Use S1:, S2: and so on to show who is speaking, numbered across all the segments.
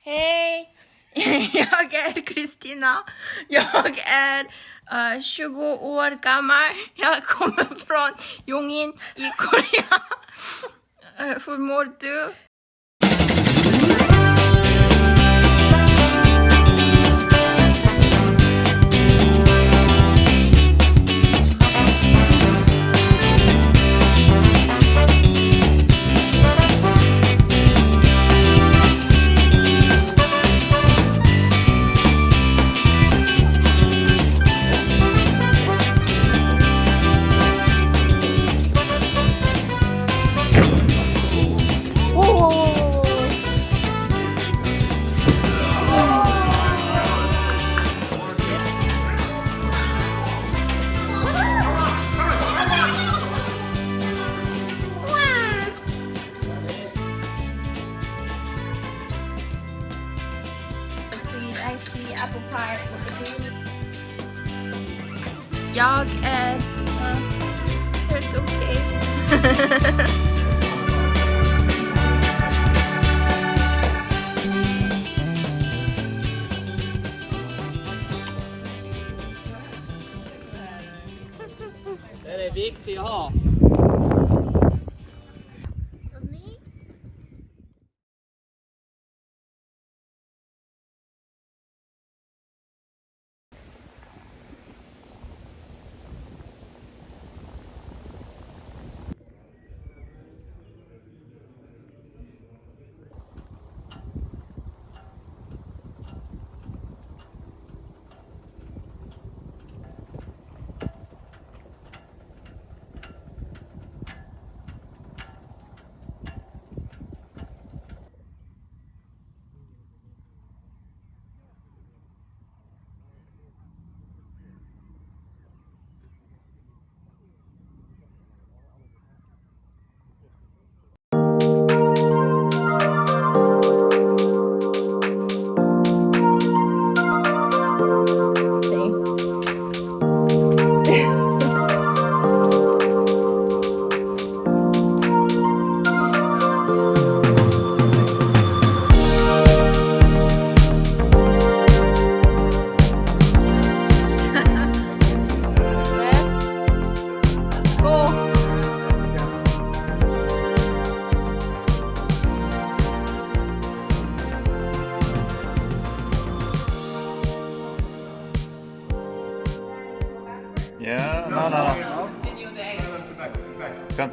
S1: Hej! Jag är Kristina. Jag är eh, uh, 20 år gammal. Jag kommer från Jongin i Korea. Uh, hur mår du? Jag är uh, helt okej.
S2: Den är viktig att ha.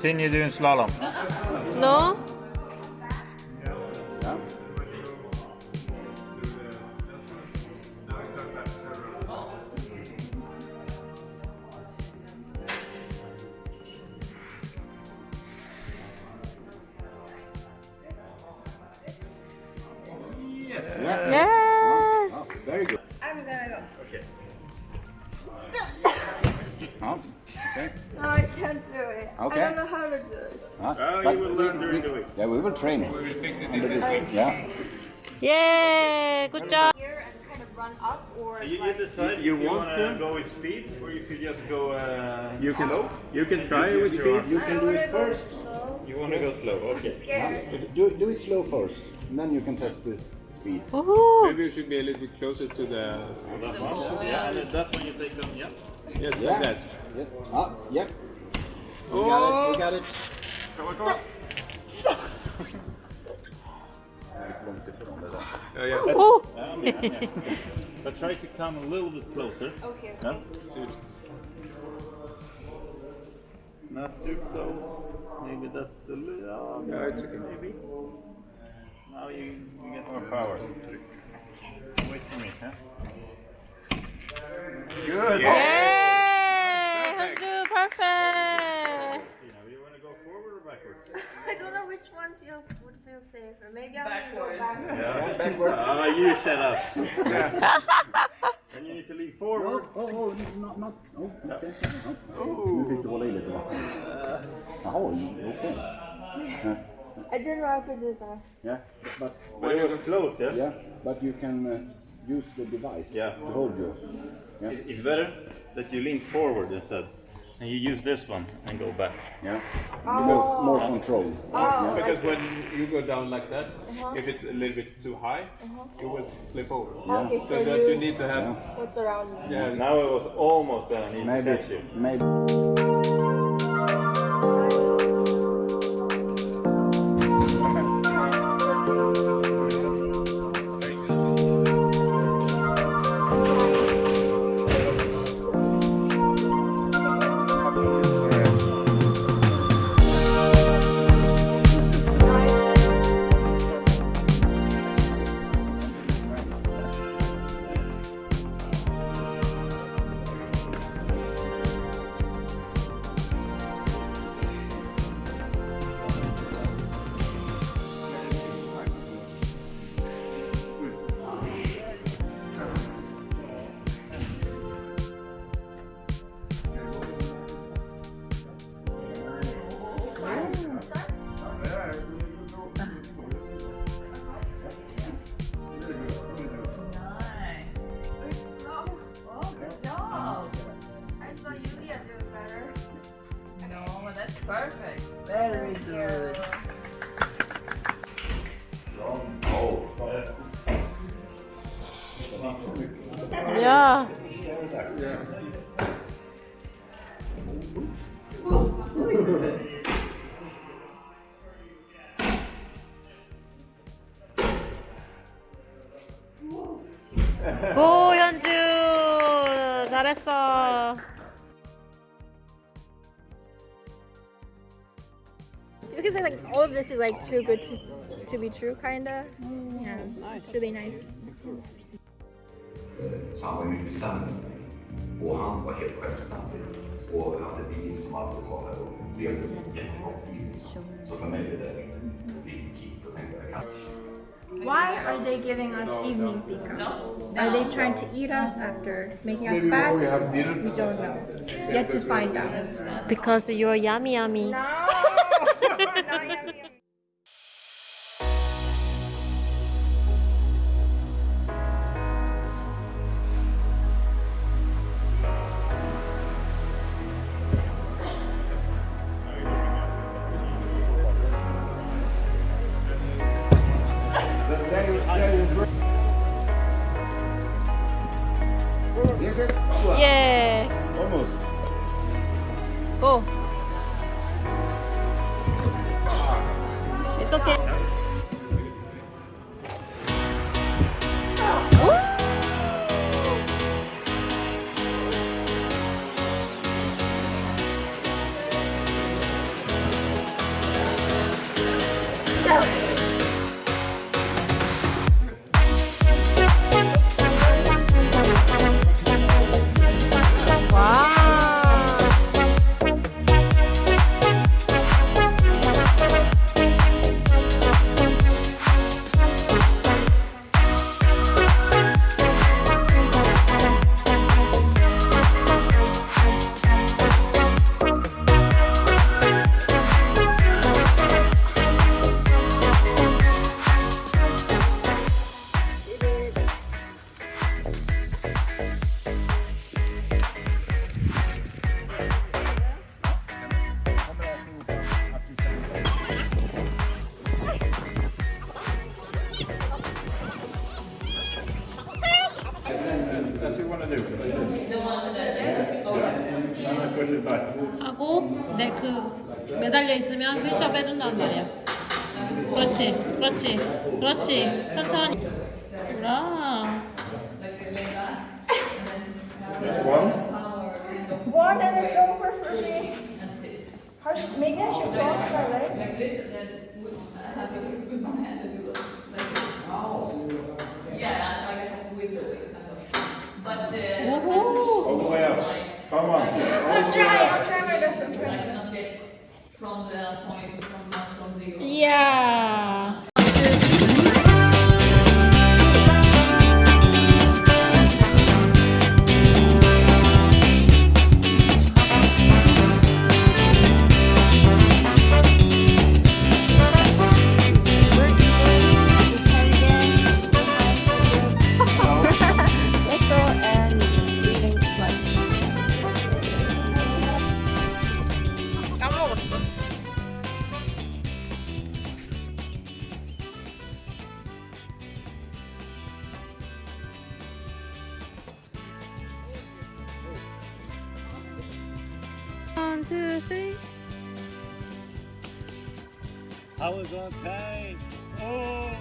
S3: Continue doing slalom.
S1: No? Yes!
S4: Very good.
S1: I'm gonna go.
S4: Ja, okay.
S1: No, I can't do it.
S4: Okay.
S1: I don't know how to do it.
S4: Ja,
S3: Ja,
S4: but
S3: you will
S4: we-
S3: learn during
S4: we-
S3: the week.
S4: Yeah, we will train you. Yeah.
S1: Yeah, good job. Here and kind of run up or
S3: You, you decide
S2: You
S3: if you
S2: want
S3: want
S2: to?
S3: to go with speed or if you just go uh,
S2: You can
S3: slow.
S2: you can try
S3: Just
S2: with
S3: use your
S2: speed.
S4: You can do it first.
S3: You want to go slow, okay.
S1: scared.
S4: Do, do it slow first, and then you can test with speed.
S1: Ooh.
S2: Maybe you should be a little bit closer to the.
S3: That one, yeah, and then that one you take them, yeah.
S2: Yes,
S4: Yeah.
S2: like that.
S4: Yeah. Ah, yep. You got it. You got it.
S3: Come on, come on.
S4: Långt ifrån det där.
S2: Oh, yeah.
S1: Oh.
S3: Yeah, I'm here, I'm here. But try to come a little bit closer.
S1: Okay.
S3: Yeah. Not too close. Maybe that's a little. Oh,
S2: Yeah, it's okay.
S3: Maybe. Now you, you get more power. Wait for me, huh? Good.
S1: Yay! Hanju, perfect.
S3: You know, you want to go forward or backwards?
S1: I don't know which one feels would feel safer. Maybe I'm gonna go back.
S3: Yeah.
S4: Backward.
S3: Ah, you shut up. and you need to lean forward.
S4: Oh, oh, oh, not, not, oh, okay. Oh. Nu fick du hålla i lite vatten. Jaha, okej. Ja.
S1: I didn't know I could do that.
S4: Yeah, but,
S3: But it was close, yeah?
S4: yeah, but you can uh, use the device
S3: Yeah.
S4: to hold you. Yeah.
S3: It's better that you lean forward instead. And you use this one and go back.
S4: Yeah. Because oh. more control. Oh. Yeah.
S2: Because when you go down like that, uh-huh. if it's a little bit too high, uh-huh. you will flip over.
S1: Okay,
S2: So that you need to have,
S1: what's around
S2: yeah,
S3: Now it was almost done. I
S4: Maybe, maybe.
S1: Yeah. 고 현주 잘했어. You can say like all of this is like too good to, to be true, kinda. Yeah, it's really nice.
S5: samma mycket sämre. Och han var helt självständig och hade bil som alltid svarade och levde ett jättebra liv. Liksom. Så för mig blev det riktigt riktigt kick och tänkte jag
S1: Why are they giving us evening fika? Are they trying to eat us after making us fat? We don't know. Yet to find out.
S6: Because you're yummy yummy. It's okay. 빼준단 말이야 그렇지 그렇지 그렇지 천천히 돌아
S1: One and it's over for me. Maybe I should cross my legs.
S6: Like this
S7: and then I have to with my hand and do like this.
S4: Oh.
S7: Yeah, that's why I have to wiggle it kind of. But uh,
S3: all the way up. Come on.
S1: I'll try, I'll try.
S7: From the point from from zero.
S6: 이
S3: I was on time. Oh.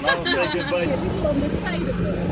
S3: Now say goodbye. Yeah,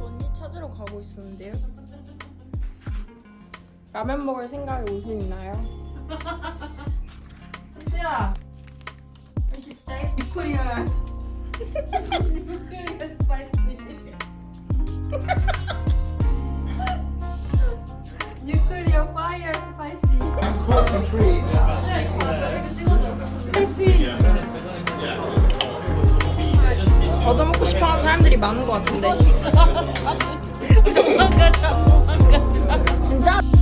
S1: 언니 찾으러 가고 있었는데요. 라면 먹을 생각에 옷은 있나요?
S6: 은지야. 스파이시.
S1: 얻어먹고 싶어하는 사람들이 많은 것 같은데.
S6: 도망가자, 도망가자.
S1: 진짜?